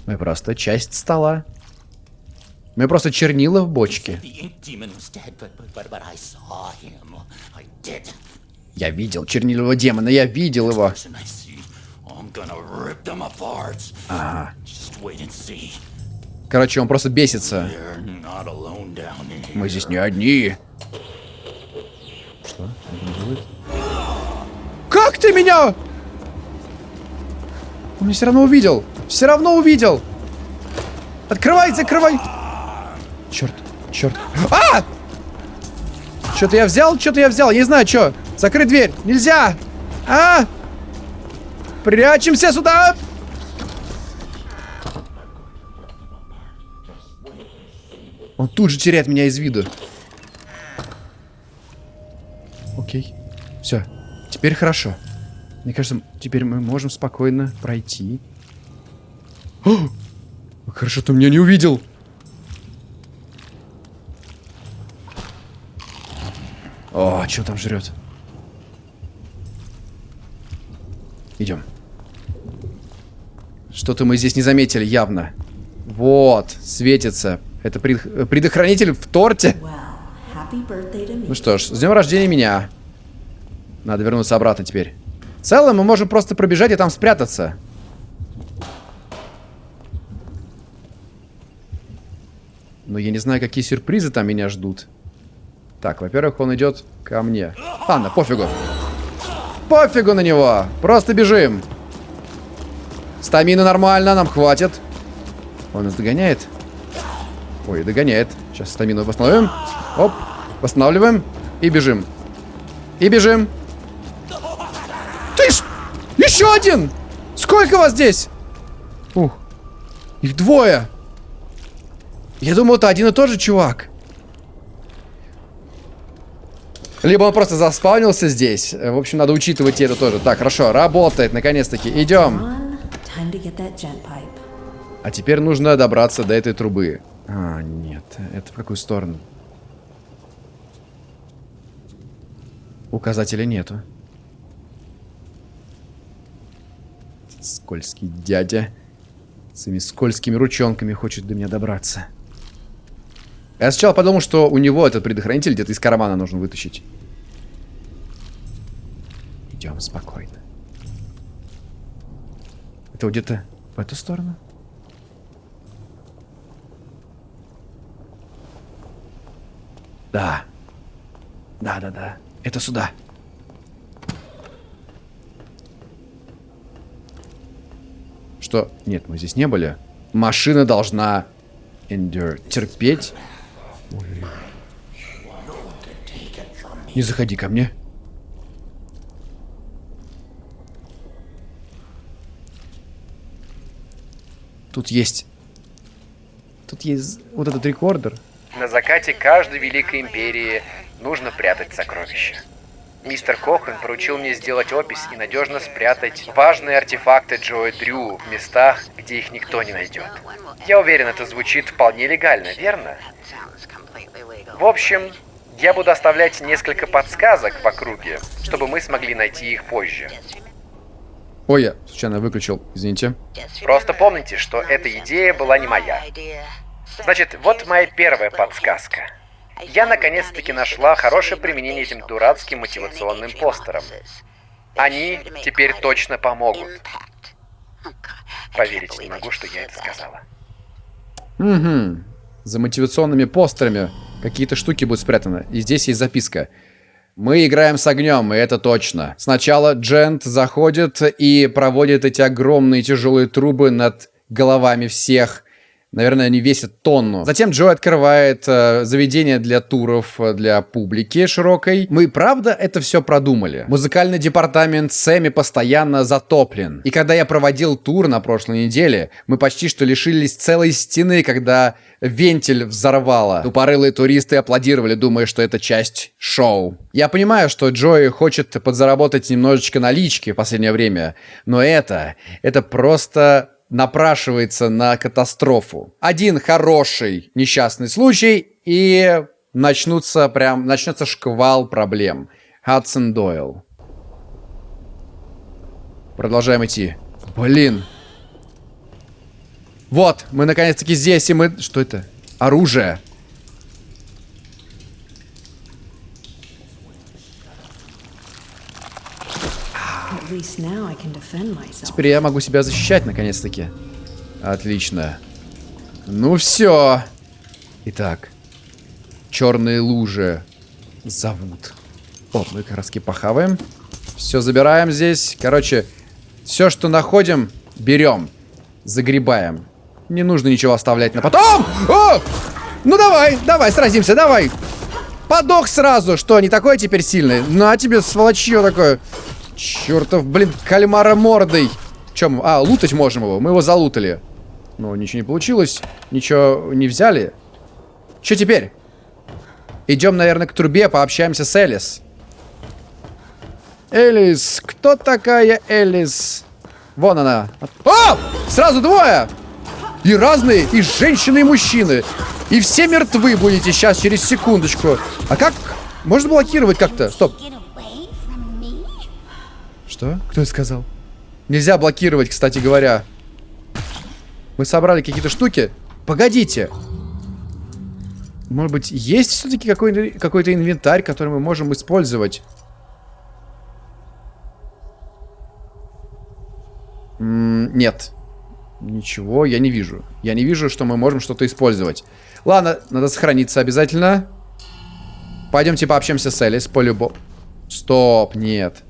Мы просто часть стола. Мы просто чернила в бочке. Я видел чернильного демона, я видел его. Ага. Короче, он просто бесится. Мы здесь не одни. Что? Как ты меня? Он меня все равно увидел. Все равно увидел. Открывай, закрывай. Черт, черт. А! Что-то я взял, что-то я взял. Я не знаю, что. Закрыть дверь. Нельзя. А! Прячемся сюда. Он тут же теряет меня из виду. Окей. Все. Теперь хорошо. Мне кажется, теперь мы можем спокойно пройти. О! Хорошо, ты меня не увидел. О, что там жрет? Идем. Что-то мы здесь не заметили явно. Вот, светится. Это пред- предохранитель в торте. Ну что ж, с днем рождения меня. Надо вернуться обратно теперь. В целом мы можем просто пробежать и там спрятаться. Но я не знаю, какие сюрпризы там меня ждут. Так, во-первых, он идет ко мне. Ладно, пофигу. Пофигу на него. Просто бежим. Стамина нормально, нам хватит. Он нас догоняет. Ой, догоняет. Сейчас стамину восстановим. Оп, восстанавливаем. И бежим. И бежим. Ты ж... Еще один! Сколько вас здесь? Ух. Их двое. Я думал, это один и тот же чувак. Либо он просто заспавнился здесь. Э, В общем, надо учитывать это тоже. Так, хорошо, работает, наконец-таки. Идем. А теперь нужно добраться до этой трубы. А, нет. Это в какую сторону? Указателя нету. Скользкий дядя. Своими скользкими ручонками хочет до меня добраться. Я сначала подумал, что у него этот предохранитель где-то из кармана нужно вытащить. Идем спокойно. Это где-то в эту сторону? Да. Да-да-да. Это сюда. Что? Нет, мы здесь не были. Машина должна endure. Терпеть. Не заходи ко мне. Тут есть... Тут есть вот этот рекордер. На закате каждой великой империи нужно прятать сокровища. Мистер Кохан поручил мне сделать опись и надежно спрятать важные артефакты Джоя Дрю в местах, где их никто не найдет. Я уверен, это звучит вполне легально, верно? В общем, я буду оставлять несколько подсказок в округе, чтобы мы смогли найти их позже. Ой, я случайно выключил, извините. Просто помните, что эта идея была не моя. Значит, вот моя первая подсказка. Я наконец-таки нашла хорошее применение этим дурацким мотивационным постерам. Они теперь точно помогут. Поверить не могу, что я это сказала. Угу. За мотивационными постерами какие-то штуки будут спрятаны. И здесь есть записка. Мы играем с огнем, и это точно. Сначала Джент заходит и проводит эти огромные тяжелые трубы над головами всех. Наверное, они весят тонну. Затем Джо открывает э, заведение для туров э, для публики широкой. Мы правда это все продумали. Музыкальный департамент Сэмми постоянно затоплен. И когда я проводил тур на прошлой неделе, мы почти что лишились целой стены, когда вентиль взорвало. Тупорылые туристы аплодировали, думая, что это часть шоу. Я понимаю, что Джои хочет подзаработать немножечко налички в последнее время, но это, это просто напрашивается на катастрофу. Один хороший несчастный случай, и начнутся прям, начнется шквал проблем. Хадсон Дойл. Продолжаем идти. Блин. Вот, мы наконец-таки здесь, и мы... Что это? Оружие. Теперь я могу себя защищать, наконец-таки. Отлично. Ну все. Итак. Черные лужи зовут. О, мы как раз похаваем. Все забираем здесь. Короче, все, что находим, берем. Загребаем. Не нужно ничего оставлять на потом. О! Ну давай, давай, сразимся, давай. Подох сразу. Что, не такой теперь сильный? На тебе, сволочье такое. Чертов, блин, кальмара мордой. Чем? А, лутать можем его. Мы его залутали. Но ничего не получилось. Ничего не взяли. Что теперь? Идем, наверное, к трубе, пообщаемся с Элис. Элис, кто такая Элис? Вон она. О! Сразу двое! И разные, и женщины, и мужчины. И все мертвы будете сейчас, через секундочку. А как? Можно блокировать как-то? Стоп. Что? Кто это сказал? Нельзя блокировать, кстати говоря. Мы собрали какие-то штуки. Погодите. Может быть, есть все-таки какой-то какой инвентарь, который мы можем использовать? М -м нет. Ничего, я не вижу. Я не вижу, что мы можем что-то использовать. Ладно, надо сохраниться обязательно. Пойдемте пообщаемся с Элис, по-любому. Стоп, нет.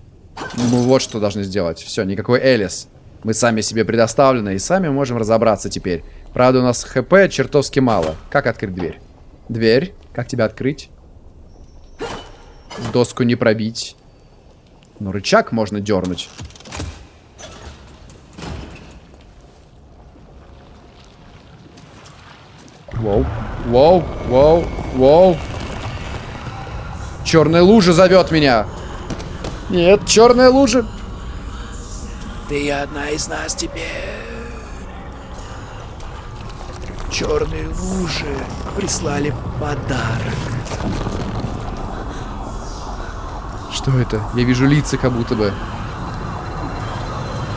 Мы вот что должны сделать. Все, никакой Элис. Мы сами себе предоставлены и сами можем разобраться теперь. Правда, у нас хп чертовски мало. Как открыть дверь? Дверь. Как тебя открыть? Доску не пробить. Ну, рычаг можно дернуть. Воу, воу, воу, воу. Черная лужа зовет меня. Нет, черная лужа. Ты одна из нас теперь. Черные лужи прислали подарок. Что это? Я вижу лица как будто бы.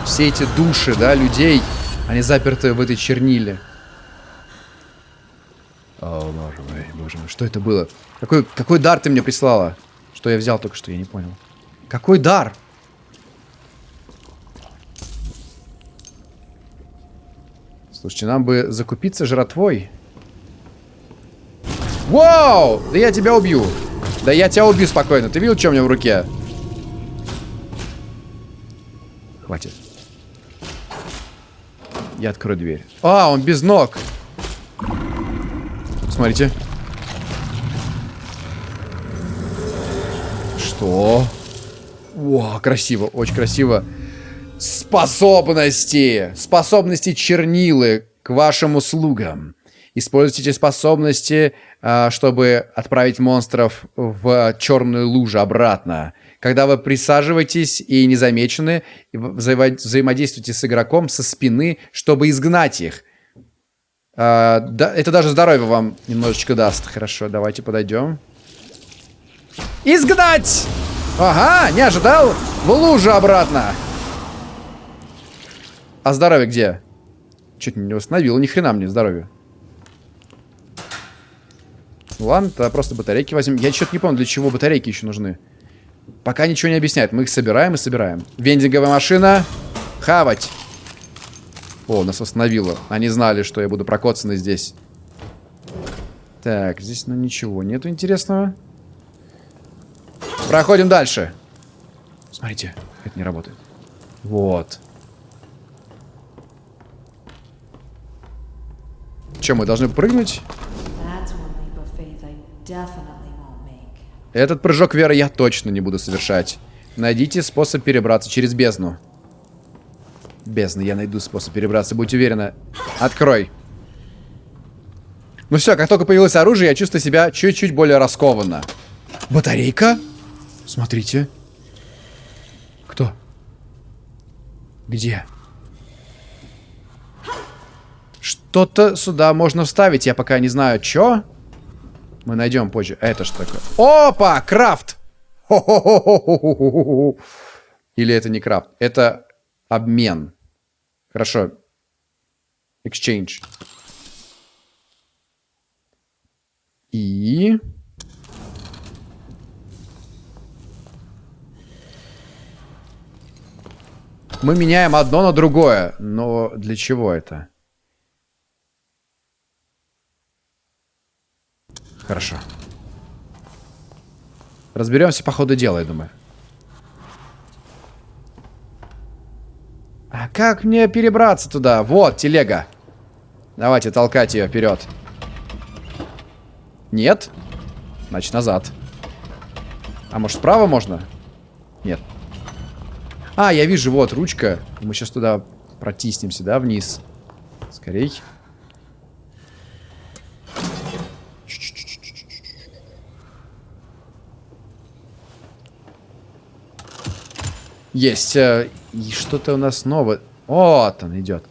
Все эти души, да, людей, они заперты в этой черниле. О, боже мой, боже мой, что это было? Какой, какой дар ты мне прислала? Что я взял только что, я не понял. Какой дар? Слушайте, нам бы закупиться жратвой. Вау! Да я тебя убью. Да я тебя убью спокойно. Ты видел, что у меня в руке? Хватит. Я открою дверь. А, он без ног. Смотрите. Что? О, красиво, очень красиво. Способности. Способности чернилы к вашим услугам. Используйте способности, а, чтобы отправить монстров в черную лужу обратно. Когда вы присаживаетесь и незамечены, взаимо взаимодействуйте с игроком со спины, чтобы изгнать их. А, это даже здоровье вам немножечко даст. Хорошо, давайте подойдем. Изгнать! Ага, не ожидал. В лужу обратно. А здоровье где? Чуть не восстановил, ни хрена мне здоровье. Ладно, тогда просто батарейки возьмем. Я что-то не помню, для чего батарейки еще нужны. Пока ничего не объясняет. Мы их собираем и собираем. Вендинговая машина. Хавать. О, нас остановило. Они знали, что я буду прокоцанный здесь. Так, здесь ну ничего нету интересного. Проходим дальше. Смотрите, это не работает. Вот. Че, мы должны прыгнуть? Этот прыжок веры я точно не буду совершать. Найдите способ перебраться через бездну. Бездна, я найду способ перебраться, будь уверена. Открой. Ну все, как только появилось оружие, я чувствую себя чуть-чуть более раскованно. Батарейка? Смотрите. Кто? Где? Что-то сюда можно вставить, я пока не знаю, что. Мы найдем позже. Это что такое? Опа! Крафт! Или это не крафт? Это обмен. Хорошо. Exchange. И... Мы меняем одно на другое. Но для чего это? Хорошо. Разберемся по ходу дела, я думаю. А как мне перебраться туда? Вот, телега. Давайте толкать ее вперед. Нет? Значит, назад. А может, справа можно? Нет. А, я вижу, вот, ручка. Мы сейчас туда протиснемся, да, вниз. Скорей. Есть. э, И что-то у нас новое. Вот он идет.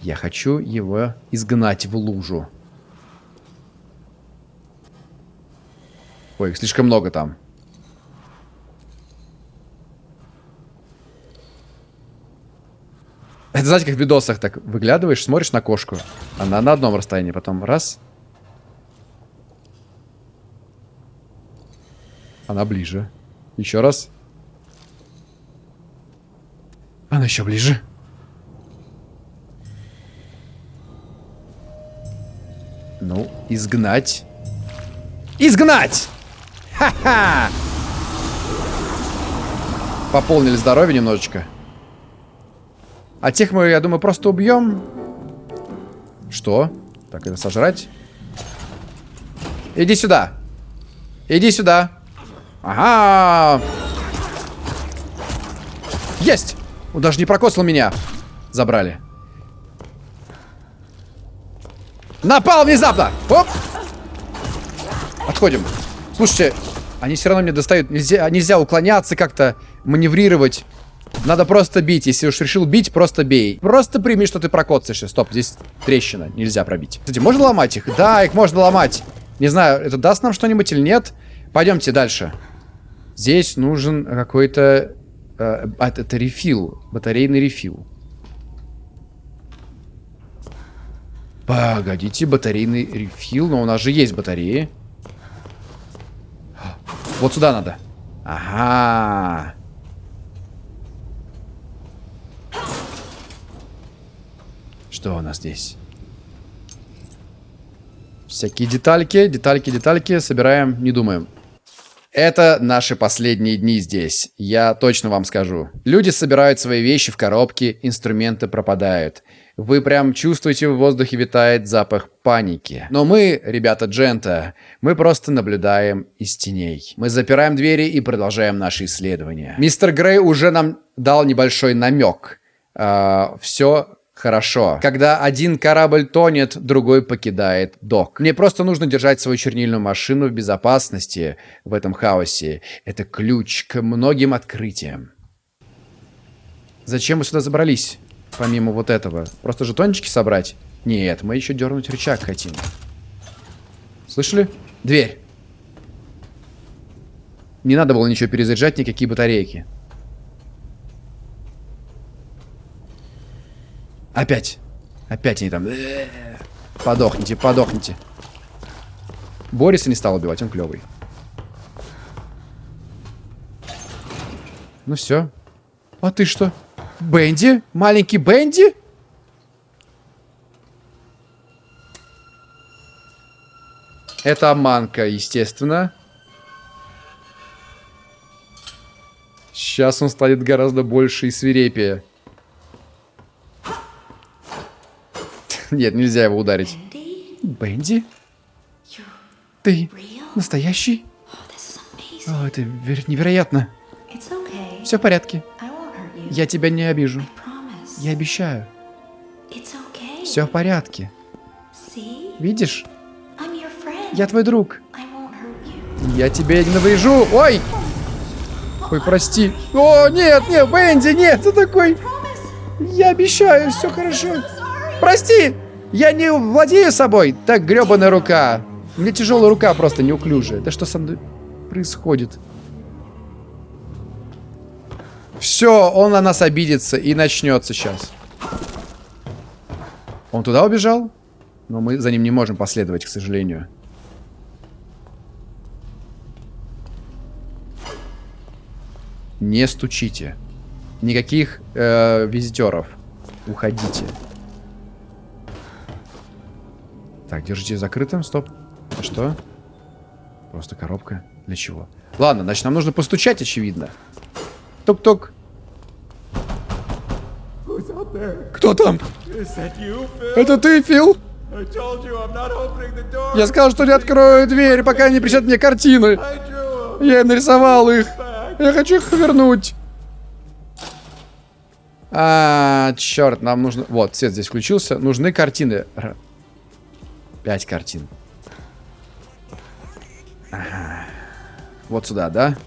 Я хочу его изгнать в лужу. Ой, их слишком много там. Знаете, как в видосах так выглядываешь, смотришь на кошку. Она на одном расстоянии, потом раз. Она ближе. Еще раз. Она еще ближе. Ну, изгнать. Изгнать! Ха-ха! Пополнили здоровье немножечко. А тех мы, я думаю, просто убьем. Что? Так, это сожрать? Иди сюда. Иди сюда. Ага. Есть! Он даже не прокосил меня. Забрали. Напал внезапно! Оп! Отходим. Слушайте, они все равно мне достают. Нельзя, нельзя уклоняться как-то, маневрировать. Надо просто бить. Если уж решил бить, просто бей. Просто прими, что ты прокоцаешься. Стоп, здесь трещина. Нельзя пробить. Кстати, можно ломать их? Да, их можно ломать. Не знаю, это даст нам что-нибудь или нет. Пойдемте дальше. Здесь нужен какой-то... Э, а, это рефил. Батарейный рефил. Погодите, батарейный рефил. Но у нас же есть батареи. Вот сюда надо. Ага. Что у нас здесь? Всякие детальки, детальки, детальки. Собираем, не думаем. Это наши последние дни здесь. Я точно вам скажу. Люди собирают свои вещи в коробки, инструменты пропадают. Вы прям чувствуете, в воздухе витает запах паники. Но мы, ребята Джента, мы просто наблюдаем из теней. Мы запираем двери и продолжаем наши исследования. Мистер Грей уже нам дал небольшой намек. Uh, все Хорошо. Когда один корабль тонет, другой покидает док. Мне просто нужно держать свою чернильную машину в безопасности в этом хаосе. Это ключ к многим открытиям. Зачем мы сюда забрались? Помимо вот этого. Просто жетончики собрать? Нет, мы еще дернуть рычаг хотим. Слышали? Дверь. Не надо было ничего перезаряжать, никакие батарейки. Опять. Опять они там. Подохните, подохните. Бориса не стал убивать, он клевый. Ну все. А ты что? Бенди? Маленький Бенди? Это обманка, естественно. Сейчас он станет гораздо больше и свирепее. Нет, нельзя его ударить. Бенди? Ты настоящий? О, это невероятно. Все в порядке. Я тебя не обижу. Я обещаю. Все в порядке. Видишь? Я твой друг. Я тебе не наврежу. Ой! Ой, прости. О, нет, нет, Бенди, нет, ты такой. Я обещаю, все хорошо. Прости! Я не владею собой! Так, гребаная рука. У меня тяжелая рука просто неуклюжая. Да что со мной происходит? Все, он на нас обидится и начнется сейчас. Он туда убежал? Но мы за ним не можем последовать, к сожалению. Не стучите. Никаких э, визитеров. Уходите. Так, держите закрытым, стоп. Это что? Просто коробка. Для чего? Ладно, значит, нам нужно постучать, очевидно. Тук-тук. Кто там? Это ты, Фил? Я сказал, что не открою дверь, пока не причат мне картины. Я нарисовал их. Я хочу их вернуть. А, черт, нам нужно... Вот, свет здесь включился. Нужны картины. Пять картин. Вот сюда, да?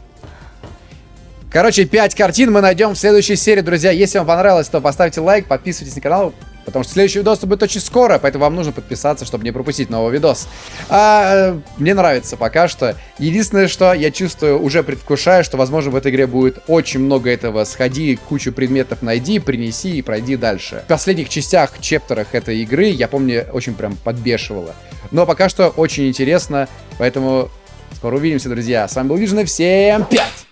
Короче, 5 картин мы найдем в следующей серии, друзья. Если вам понравилось, то поставьте лайк, подписывайтесь на канал. Потому что следующий видос будет очень скоро, поэтому вам нужно подписаться, чтобы не пропустить новый видос. А, э, мне нравится пока что. Единственное, что я чувствую, уже предвкушаю, что, возможно, в этой игре будет очень много этого. Сходи, кучу предметов найди, принеси и пройди дальше. В последних частях, чептерах этой игры, я помню, очень прям подбешивало. Но пока что очень интересно, поэтому скоро увидимся, друзья. С вами был Вижен, всем пять!